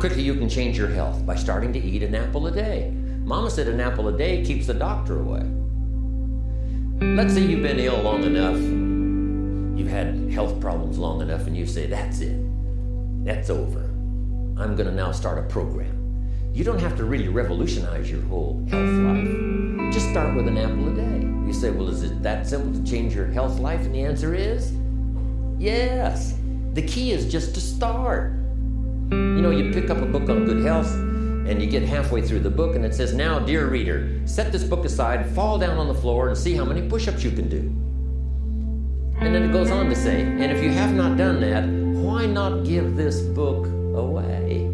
Quickly you can change your health? By starting to eat an apple a day. Mama said an apple a day keeps the doctor away. Let's say you've been ill long enough, you've had health problems long enough, and you say, That's it. That's over. I'm going to now start a program. You don't have to really revolutionize your whole health life. Just start with an apple a day. You say, Well, is it that simple to change your health life? And the answer is yes. The key is just to start. You know, you pick up a book on good health and you get halfway through the book and it says, Now, dear reader, set this book aside, fall down on the floor, and see how many push ups you can do. And then it goes on to say, And if you have not done that, why not give this book away?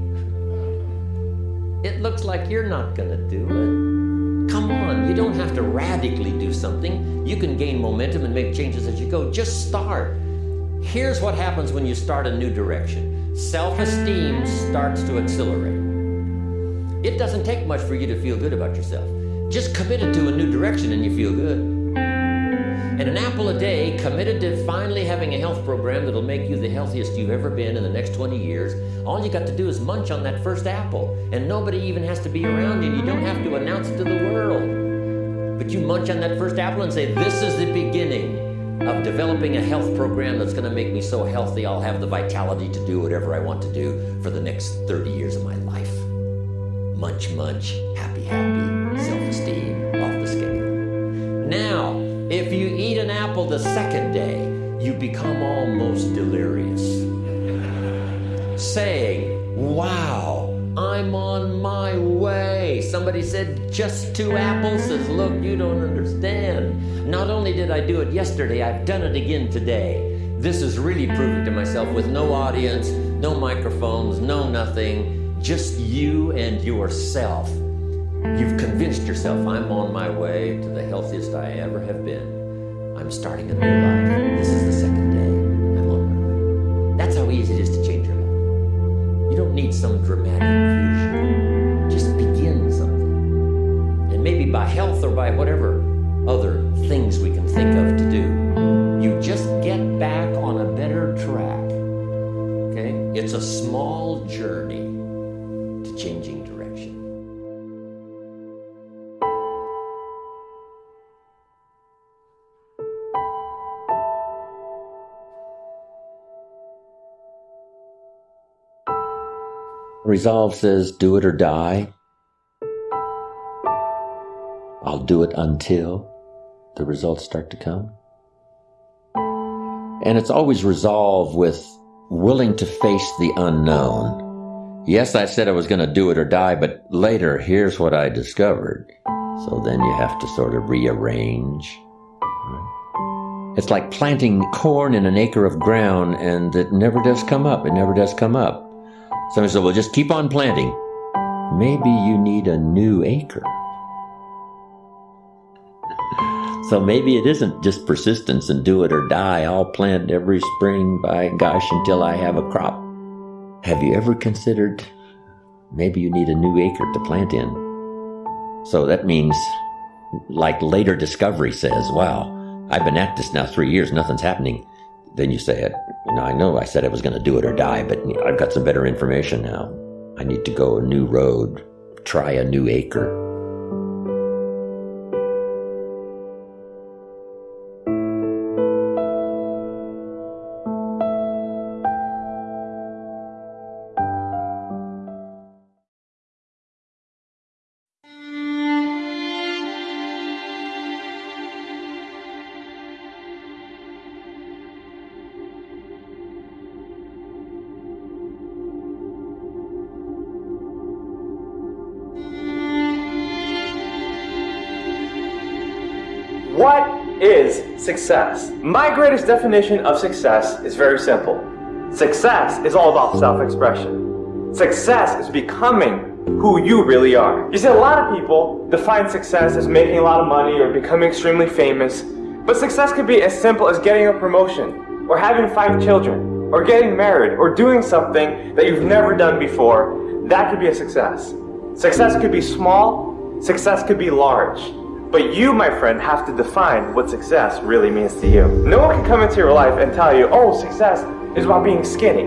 It looks like you're not going to do it. Come on, you don't have to radically do something. You can gain momentum and make changes as you go. Just start. Here's what happens when you start a new direction self esteem starts to accelerate. It doesn't take much for you to feel good about yourself. Just committed to a new direction and you feel good. And an apple a day, committed to finally having a health program that'll make you the healthiest you've ever been in the next 20 years, all you got to do is munch on that first apple. And nobody even has to be around you, you don't have to announce it to the world. But you munch on that first apple and say, This is the beginning of developing a health program that's going to make me so healthy I'll have the vitality to do whatever I want to do for the next 30 years of my life. Munch, munch, happy, happy, self esteem off the scale. Now, if you eat an apple the second day, you become almost delirious, saying, Wow, I'm on my way. Somebody said, Just two apples? Says, Look, you don't understand. Not only did I do it yesterday, I've done it again today. This is really proving to myself with no audience, no microphones, no nothing, just you and yourself. You've convinced yourself I'm on my way to the healthiest I ever have been. I'm starting a new life. This is the second day. Some dramatic fusion. Just begin something. And maybe by health or by whatever other things we can think of to do, you just get back on a better track. Okay? It's a small journey Resolve says, do it or die. I'll do it until the results start to come. And it's always resolve with willing to face the unknown. Yes, I said I was going to do it or die, but later, here's what I discovered. So then you have to sort of rearrange. It's like planting corn in an acre of ground and it never does come up. It never does come up. Somebody said, well, just keep on planting. Maybe you need a new acre. So maybe it isn't just persistence and do it or die. I'll plant every spring, by gosh, until I have a crop. Have you ever considered maybe you need a new acre to plant in? So that means, like later discovery says, wow, I've been at this now three years, nothing's happening. Then you say, it. you know, I know I said I was going to do it or die, but I've got some better information now. I need to go a new road, try a new acre. What is success? My greatest definition of success is very simple. Success is all about self-expression. Success is becoming who you really are. You see, a lot of people define success as making a lot of money or becoming extremely famous, but success could be as simple as getting a promotion, or having five children, or getting married, or doing something that you've never done before. That could be a success. Success could be small, success could be large. But you, my friend, have to define what success really means to you. No one can come into your life and tell you, oh, success is about being skinny.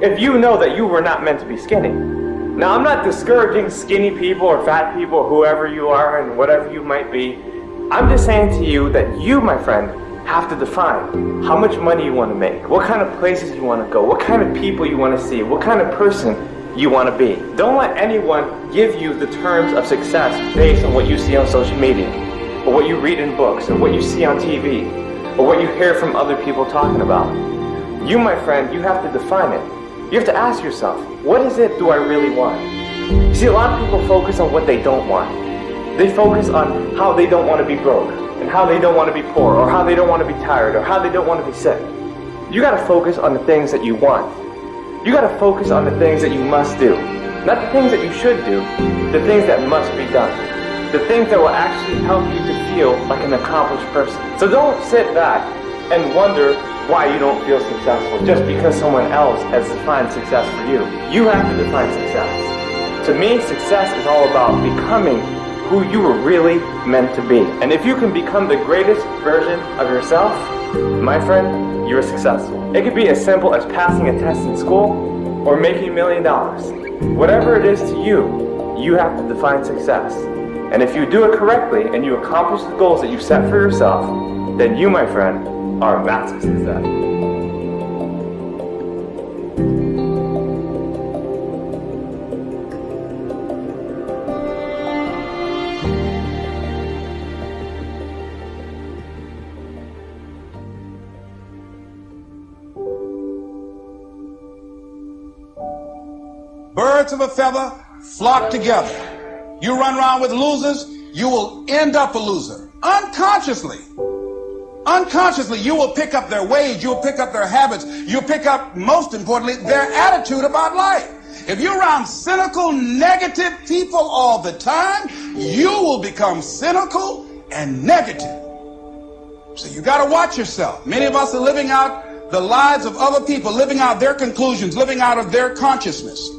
if you know that you were not meant to be skinny. Now, I'm not discouraging skinny people or fat people or whoever you are and whatever you might be. I'm just saying to you that you, my friend, have to define how much money you want to make, what kind of places you want to go, what kind of people you want to see, what kind of person you want to be. Don't let anyone give you the terms of success based on what you see on social media, or what you read in books, or what you see on TV, or what you hear from other people talking about. You, my friend, you have to define it. You have to ask yourself, what is it do I really want? You see, a lot of people focus on what they don't want. They focus on how they don't want to be broke, and how they don't want to be poor, or how they don't want to be tired, or how they don't want to be sick. You got to focus on the things that you want. You got to focus on the things that you must do. Not the things that you should do, the things that must be done. The things that will actually help you to feel like an accomplished person. So don't sit back and wonder why you don't feel successful just because someone else has defined success for you. You have to define success. To me, success is all about becoming who you were really meant to be. And if you can become the greatest version of yourself, my friend, you're successful. It could be as simple as passing a test in school or making a million dollars. Whatever it is to you, you have to define success. And if you do it correctly and you accomplish the goals that you set for yourself, then you, my friend, are a massive success. Birds of a feather flock together. You run around with losers, you will end up a loser. Unconsciously. Unconsciously, you will pick up their ways, you'll pick up their habits, you'll pick up, most importantly, their attitude about life. If you're around cynical, negative people all the time, you will become cynical and negative. So you got to watch yourself. Many of us are living out the lives of other people, living out their conclusions, living out of their consciousness.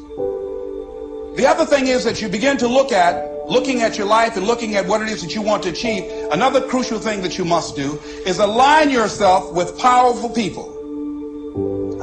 The other thing is that you begin to look at, looking at your life and looking at what it is that you want to achieve, another crucial thing that you must do is align yourself with powerful people.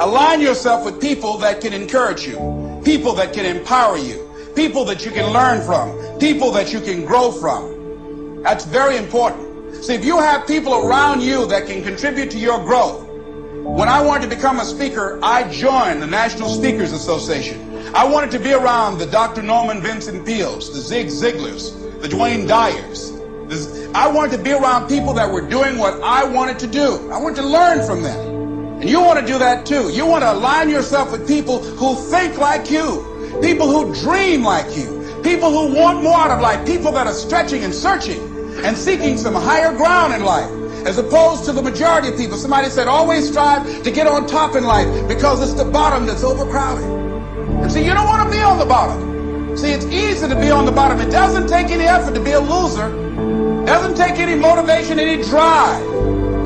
Align yourself with people that can encourage you, people that can empower you, people that you can learn from, people that you can grow from. That's very important. See, if you have people around you that can contribute to your growth, when I wanted to become a speaker, I joined the National Speakers Association. I wanted to be around the Dr. Norman Vincent Peales, the Zig Ziglars, the Wayne Dyers. This, I wanted to be around people that were doing what I wanted to do. I wanted to learn from them. And you want to do that too. You want to align yourself with people who think like you, people who dream like you, people who want more out of life, people that are stretching and searching and seeking some higher ground in life as opposed to the majority of people. Somebody said, always strive to get on top in life because it's the bottom that's overcrowded. And see, you don't want to be on the bottom. See, it's easy to be on the bottom. It doesn't take any effort to be a loser. It doesn't take any motivation, any drive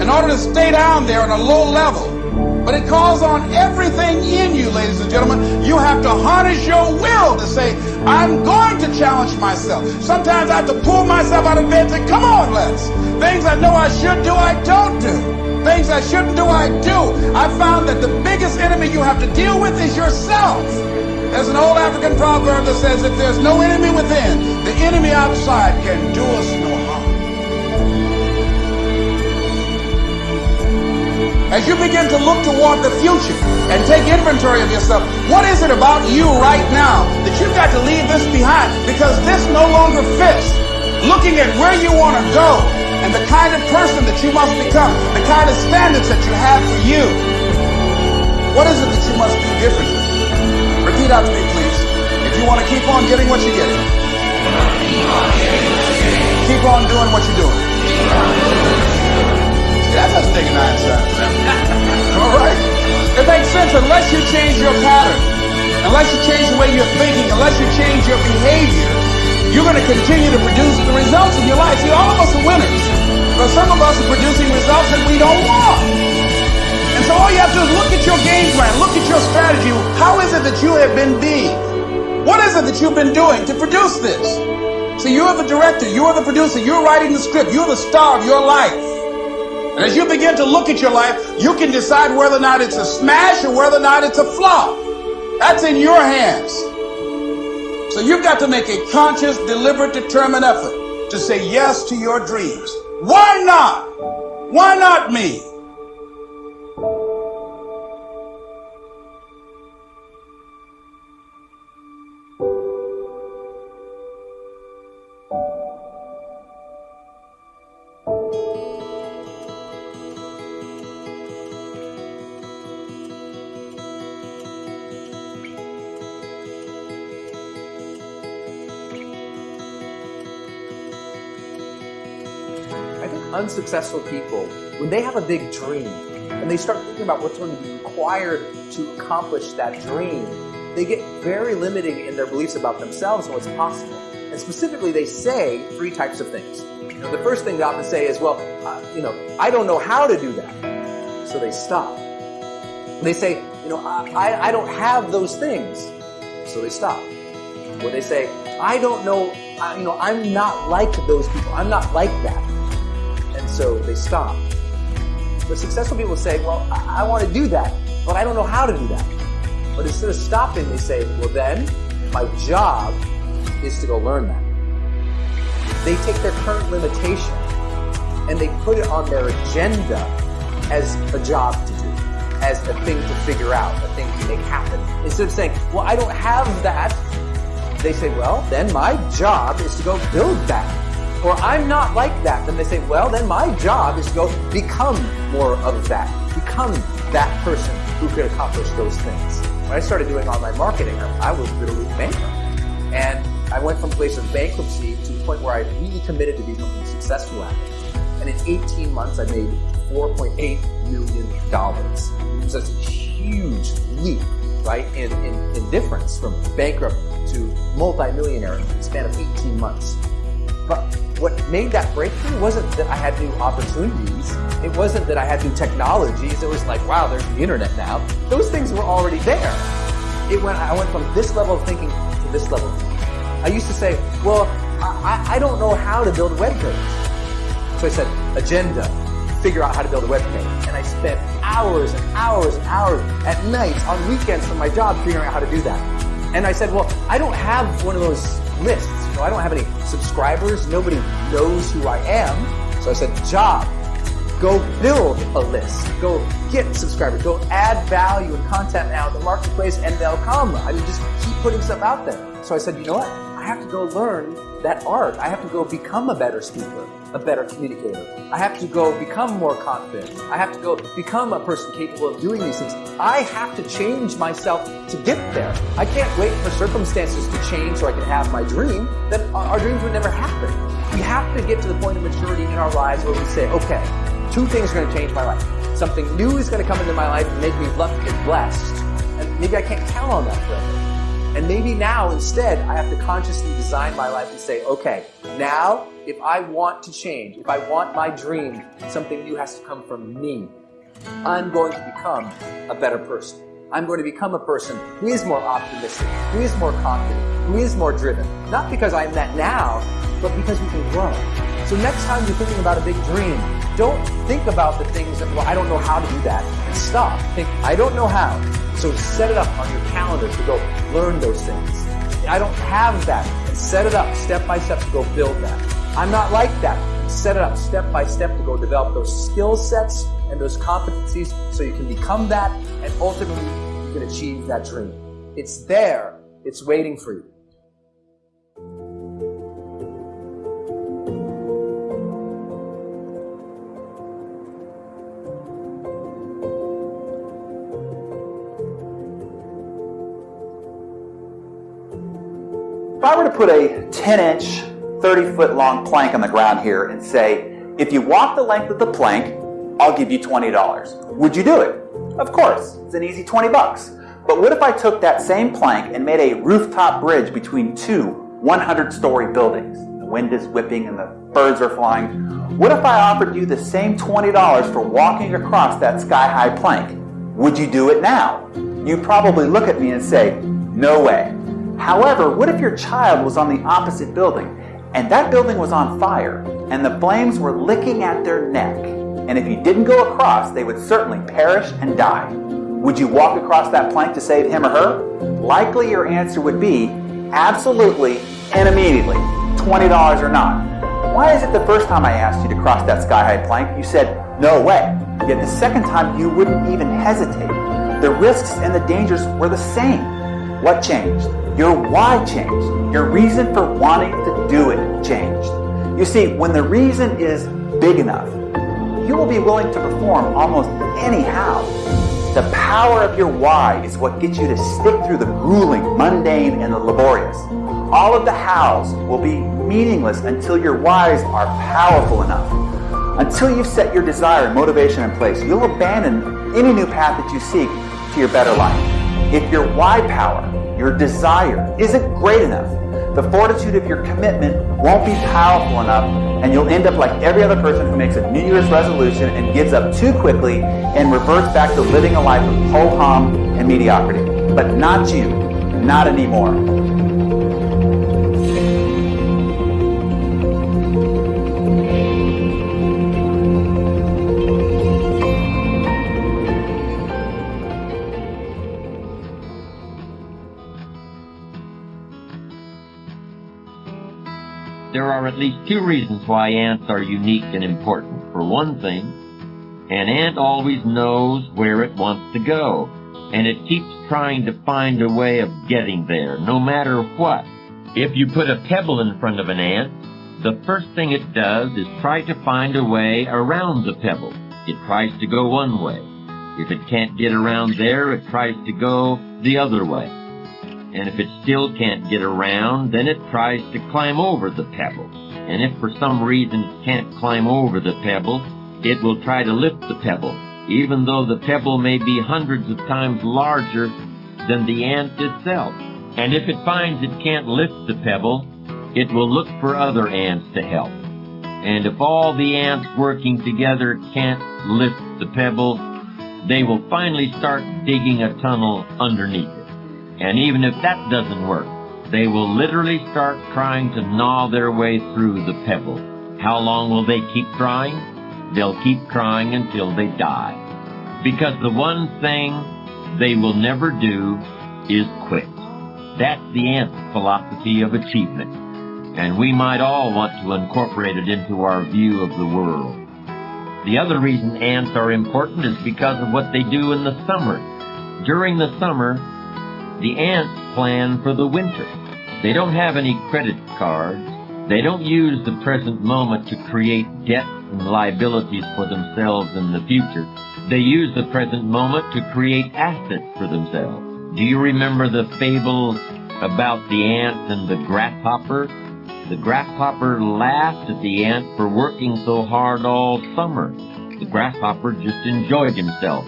in order to stay down there on a low level. But it calls on everything in you, ladies and gentlemen. You have to harness your will to say, I'm going to challenge myself. Sometimes I have to pull myself out of bed and say, come on, let's. Things I know I should do, I don't do. I shouldn't do, I do. I found that the biggest enemy you have to deal with is yourself. There's an old African proverb that says, if there's no enemy within, the enemy outside can do us no harm. As you begin to look toward the future and take inventory of yourself, what is it about you right now that you've got to leave this behind because this no longer fits? Looking at where you want to go and the kind of person that you must become, the kind of standards that you have for you. What is it that you must do differently? Repeat to me, please. If you want to keep on getting what you're getting, keep on doing what you're doing. That's a sticking nine cents. All right? It makes sense unless you change your pattern, unless you change the way you're thinking, unless you change your behavior, you're going to continue to produce the results in your life. See, all of us are winners, but some of us are producing results that we don't want. And so all you have to do is look at your game plan, look at your strategy. How is it that you have been being? What is it that you've been doing to produce this? So you're the director, you're the producer, you're writing the script, you're the star of your life. And as you begin to look at your life, you can decide whether or not it's a smash or whether or not it's a flop. That's in your hands. So you've got to make a conscious, deliberate, determined effort to say yes to your dreams. Why not? Why not me? Unsuccessful people, when they have a big dream and they start thinking about what's going to be required to accomplish that dream, they get very limiting in their beliefs about themselves and what's possible. And specifically, they say three types of things. The first thing they often say is, well, uh, you know, I don't know how to do that. So they stop. They say, you know, I, I don't have those things. So they stop. Or they say, I don't know, I, you know, I'm not like those people. I'm not like that so they stop. But successful people say, well, I, I want to do that, but I don't know how to do that. But instead of stopping, they say, well then, my job is to go learn that. They take their current limitation and they put it on their agenda as a job to do, as a thing to figure out, a thing to make happen. Instead of saying, well, I don't have that, they say, well, then my job is to go build that or I'm not like that, then they say, well, then my job is to go become more of that, become that person who could accomplish those things. When I started doing online marketing, I was literally bankrupt. And I went from a place of bankruptcy to the point where I really committed to becoming successful at it. And in 18 months, I made $4.8 million. It was a huge leap, right, in, in, in difference from bankrupt to multi-millionaire in the span of 18 months. But what made that breakthrough wasn't that I had new opportunities. It wasn't that I had new technologies. It was like, wow, there's the internet now. Those things were already there. It went, I went from this level of thinking to this level. I used to say, well, I, I don't know how to build a web page. So I said, agenda, figure out how to build a web page. And I spent hours and hours and hours at nights, on weekends from my job, figuring out how to do that. And I said, well, I don't have one of those lists. I don't have any subscribers. Nobody knows who I am. So I said, job, go build a list. Go get subscribers. Go add value and content now in the marketplace and they'll come. I mean, just keep putting stuff out there. So I said, you know what? I have to go learn that art. I have to go become a better speaker a better communicator. I have to go become more confident. I have to go become a person capable of doing these things. I have to change myself to get there. I can't wait for circumstances to change so I can have my dream. Then our dreams would never happen. We have to get to the point of maturity in our lives where we say, okay, two things are going to change my life. Something new is going to come into my life and make me lucky and blessed. And maybe I can't count on that forever. And maybe now instead I have to consciously design my life and say, okay, now if I want to change, if I want my dream, something new has to come from me. I'm going to become a better person. I'm going to become a person who is more optimistic, who is more confident, who is more driven. Not because I'm that now, but because we can grow. So next time you're thinking about a big dream, don't think about the things that, well, I don't know how to do that, stop. Think, I don't know how. So set it up on your calendar to go learn those things. I don't have that. Set it up step by step to go build that. I'm not like that. Set it up step by step to go develop those skill sets and those competencies so you can become that and ultimately you can achieve that dream. It's there. It's waiting for you. To put a 10 inch 30 foot long plank on the ground here and say, if you walk the length of the plank, I'll give you $20. Would you do it? Of course, it's an easy 20 bucks. But what if I took that same plank and made a rooftop bridge between two 100 story buildings? The wind is whipping and the birds are flying. What if I offered you the same $20 for walking across that sky high plank? Would you do it now? You'd probably look at me and say, no way. However, what if your child was on the opposite building and that building was on fire, and the flames were licking at their neck. And if you didn't go across, they would certainly perish and die. would you walk across that plank to save him or her? Likely your answer would be absolutely and immediately, $20 or not. Why is it the first time I asked you to cross that sky-high plank, you said, no way. Yet the second time you wouldn't even hesitate. The risks and the dangers were the same. What changed? Your why changed. Your reason for wanting to do it changed. You see, when the reason is big enough, you will be willing to perform almost anyhow. The power of your why is what gets you to stick through the grueling, mundane, and the laborious. All of the hows will be meaningless until your whys are powerful enough. Until you've set your desire and motivation in place, you'll abandon any new path that you seek to your better life. If your why power, your desire, isn't great enough, the fortitude of your commitment won't be powerful enough, and you'll end up like every other person who makes a New Year's resolution and gives up too quickly and reverts back to living a life of ho-hum and mediocrity. But not you, not anymore. Are at least two reasons why ants are unique and important. For one thing, an ant always knows where it wants to go, and it keeps trying to find a way of getting there, no matter what. If you put a pebble in front of an ant, the first thing it does is try to find a way around the pebble. It tries to go one way. If it can't get around there, it tries to go the other way and if it still can't get around, then it tries to climb over the pebble. And if for some reason it can't climb over the pebble, it will try to lift the pebble, even though the pebble may be hundreds of times larger than the ant itself. And if it finds it can't lift the pebble, it will look for other ants to help. And if all the ants working together can't lift the pebble, they will finally start digging a tunnel underneath it. And even if that doesn't work, they will literally start trying to gnaw their way through the pebble. How long will they keep trying? They'll keep trying until they die. Because the one thing they will never do is quit. That's the ant philosophy of achievement. And we might all want to incorporate it into our view of the world. The other reason ants are important is because of what they do in the summer. During the summer, the ants plan for the winter. They don't have any credit cards. They don't use the present moment to create debts and liabilities for themselves in the future. They use the present moment to create assets for themselves. Do you remember the fable about the ant and the grasshopper? The grasshopper laughed at the ant for working so hard all summer. The grasshopper just enjoyed himself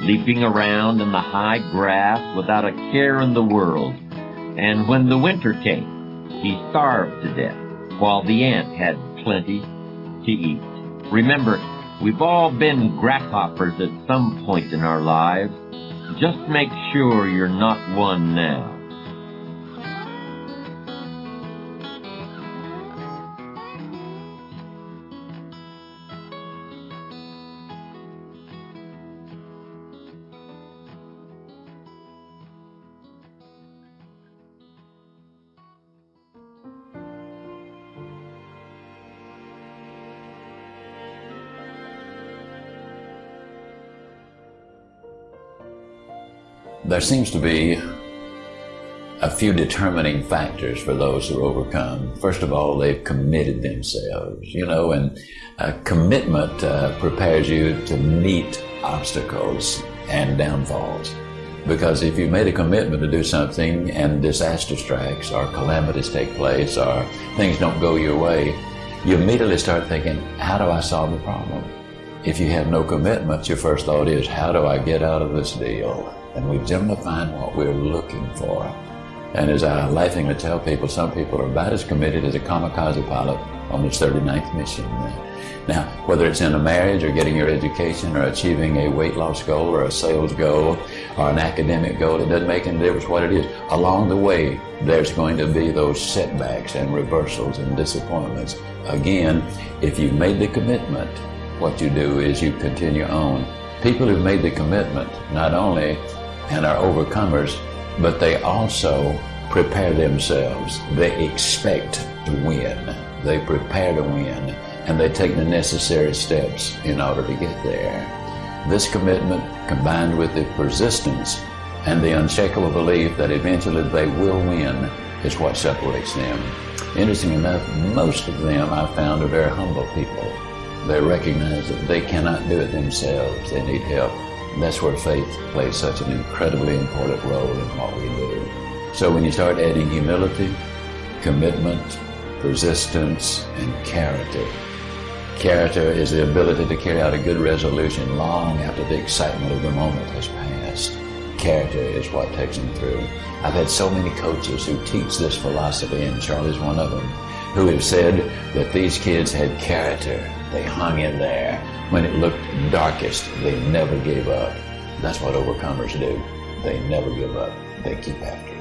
leaping around in the high grass without a care in the world. And when the winter came, he starved to death, while the ant had plenty to eat. Remember, we've all been grasshoppers at some point in our lives. Just make sure you're not one now. There seems to be a few determining factors for those who overcome. First of all, they've committed themselves, you know, and a commitment uh, prepares you to meet obstacles and downfalls. Because if you made a commitment to do something and disaster strikes or calamities take place or things don't go your way, you immediately start thinking, how do I solve the problem? If you have no commitment, your first thought is, how do I get out of this deal? And we've generally find what we're looking for. And as I laughingly tell people, some people are about as committed as a kamikaze pilot on his 39th mission. Now, whether it's in a marriage or getting your education or achieving a weight loss goal or a sales goal or an academic goal, it doesn't make any difference what it is. Along the way, there's going to be those setbacks and reversals and disappointments. Again, if you've made the commitment, what you do is you continue on People who've made the commitment not only and are overcomers, but they also prepare themselves. They expect to win. They prepare to win and they take the necessary steps in order to get there. This commitment, combined with the persistence and the unshakable belief that eventually they will win, is what separates them. Interesting enough, most of them I found are very humble people. They recognize that they cannot do it themselves, they need help. And that's where faith plays such an incredibly important role in what we do. So when you start adding humility, commitment, persistence, and character, Character is the ability to carry out a good resolution long after the excitement of the moment has passed. Character is what takes them through. I've had so many coaches who teach this philosophy, and Charlie's one of them, who have said that these kids had character. They hung in there. When it looked darkest, they never gave up. That's what overcomers do. They never give up. They keep after.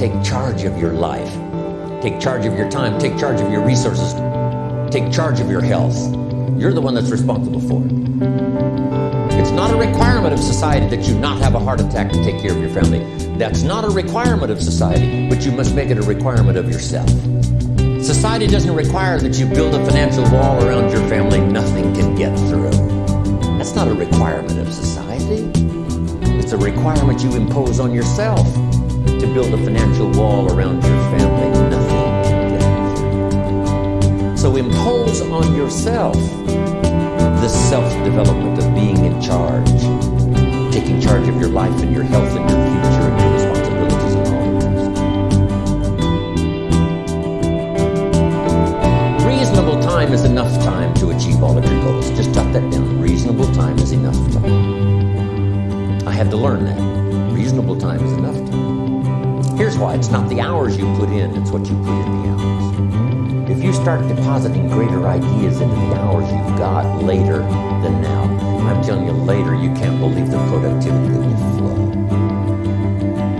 Take charge of your life. Take charge of your time. Take charge of your resources. Take charge of your health. You're the one that's responsible for it. It's not a requirement of society that you not have a heart attack to take care of your family. That's not a requirement of society, but you must make it a requirement of yourself. Society doesn't require that you build a financial wall around your family nothing can get through. That's not a requirement of society. It's a requirement you impose on yourself to build a financial wall around your family nothing can get through. So impose on yourself the self-development of being in charge, taking charge of your life and your health and your future and your responsibilities and all of this. Reasonable time is enough time to achieve all of your goals. Just jot that down. Reasonable time is enough time. I had to learn that. Reasonable time is enough time. Why. It's not the hours you put in, it's what you put in the hours. If you start depositing greater ideas into the hours you've got later than now, I'm telling you later, you can't believe the productivity that will flow.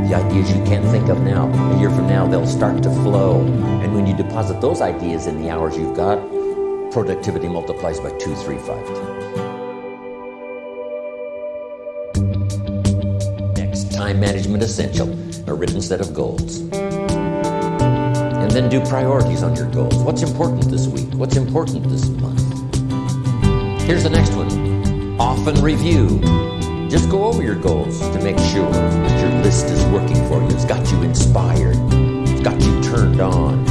The ideas you can't think of now, a year from now, they'll start to flow. And when you deposit those ideas in the hours you've got, productivity multiplies by two, three, five times. Next, time management essential a written set of goals. And then do priorities on your goals. What's important this week? What's important this month? Here's the next one. Often review. Just go over your goals to make sure that your list is working for you. It's got you inspired. It's got you turned on.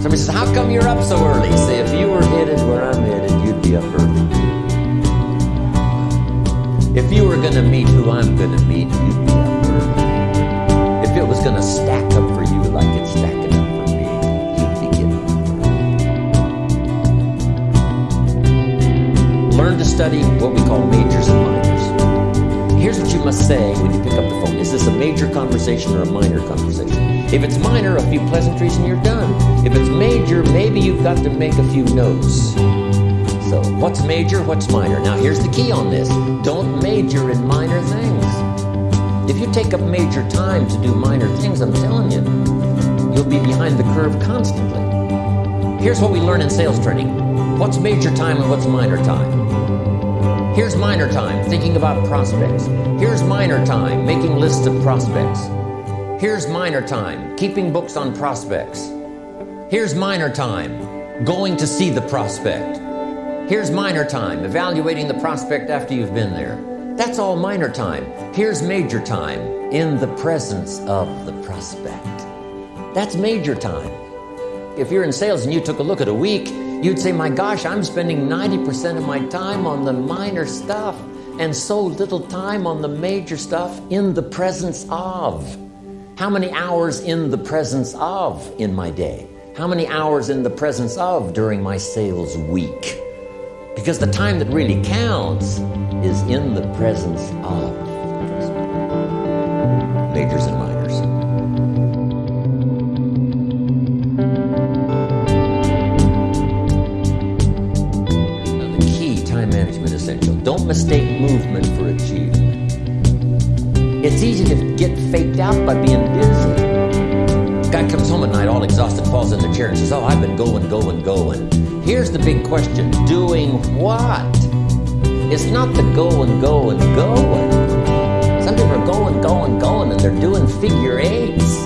Somebody says, how come you're up so early? Say, if you were headed where I'm headed, you'd be up early. If you were going to meet who I'm going to meet, you'd be up early. If it was going to stack up for you like it's stacking up for me, you'd be getting up early. Learn to study what we call majors and minors. Here's what you must say when you pick up the phone. Is this a major conversation or a minor conversation? If it's minor, a few pleasantries and you're done. If it's major, maybe you've got to make a few notes. What's major, what's minor? Now here's the key on this. Don't major in minor things. If you take up major time to do minor things, I'm telling you, you'll be behind the curve constantly. Here's what we learn in sales training. What's major time and what's minor time? Here's minor time, thinking about prospects. Here's minor time, making lists of prospects. Here's minor time, keeping books on prospects. Here's minor time, going to see the prospect. Here's minor time, evaluating the prospect after you've been there. That's all minor time. Here's major time, in the presence of the prospect. That's major time. If you're in sales and you took a look at a week, you'd say, my gosh, I'm spending 90% of my time on the minor stuff and so little time on the major stuff in the presence of. How many hours in the presence of in my day? How many hours in the presence of during my sales week? Because the time that really counts is in the presence of. majors and minors. Now, the key time management essential. Don't mistake movement for achievement. It's easy to get faked out by being busy. Comes home at night all exhausted, falls in the chair and says, Oh, I've been going, going, going. Here's the big question doing what? It's not the going, going, going. Some people are going, going, going, and they're doing figure eights.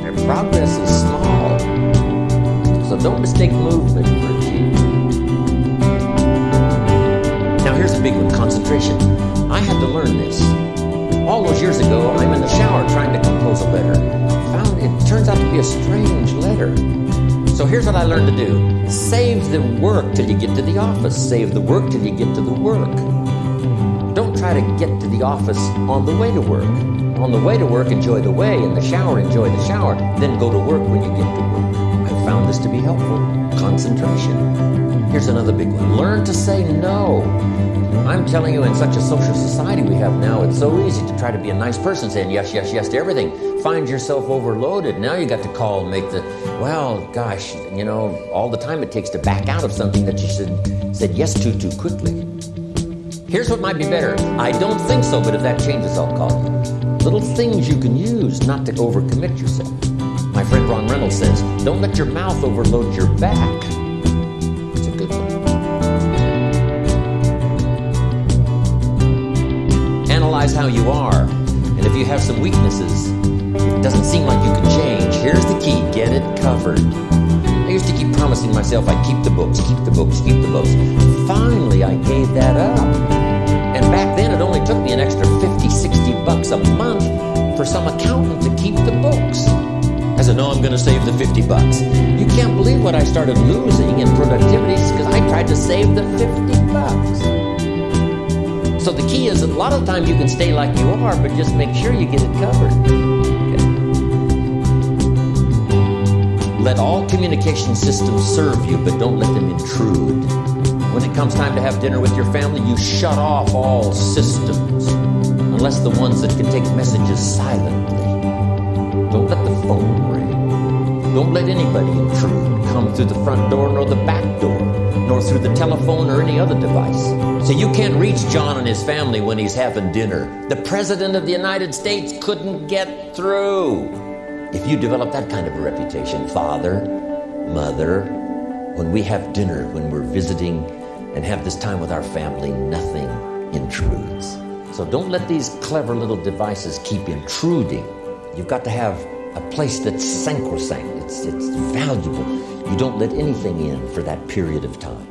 Their progress is small. So don't mistake movement for. Now, here's a big one concentration. I had to learn this. So here's what I learned to do save the work till you get to the office, save the work till you get to the work. Don't try to get to the office on the way to work. On the way to work, enjoy the way. In the shower, enjoy the shower. Then go to work when you get to work. I found this to be helpful. Concentration. Here's another big one learn to say no. I'm telling you, in such a social society we have now, it's so easy to try to be a nice person saying yes, yes, yes to everything. Find yourself overloaded. Now you got to call and make the, well, gosh, you know, all the time it takes to back out of something that you should said yes to too quickly. Here's what might be better. I don't think so, but if that changes, I'll call you. Little things you can use not to overcommit yourself. My friend Ron Reynolds says, don't let your mouth overload your back. It's a good one. Analyze how you are, and if you have some weaknesses, covered. I used to keep promising myself I'd keep the books, keep the books, keep the books. Finally, I gave that up. And back then, it only took me an extra 50, 60 bucks a month for some accountant to keep the books. I said, no, I'm going to save the 50 bucks. You can't believe what I started losing in productivity because I tried to save the 50 bucks. So the key is a lot of the time you can stay like you are, but just make sure you get it covered. Let all communication systems serve you, but don't let them intrude. When it comes time to have dinner with your family, you shut off all systems, unless the ones that can take messages silently. Don't let the phone ring. Don't let anybody intrude, come through the front door nor the back door, nor through the telephone or any other device. So you can't reach John and his family when he's having dinner. The President of the United States couldn't get through. If you develop that kind of a reputation, father, mother, when we have dinner, when we're visiting and have this time with our family, nothing intrudes. So don't let these clever little devices keep intruding. You've got to have a place that's sacrosanct, it's, it's valuable. You don't let anything in for that period of time.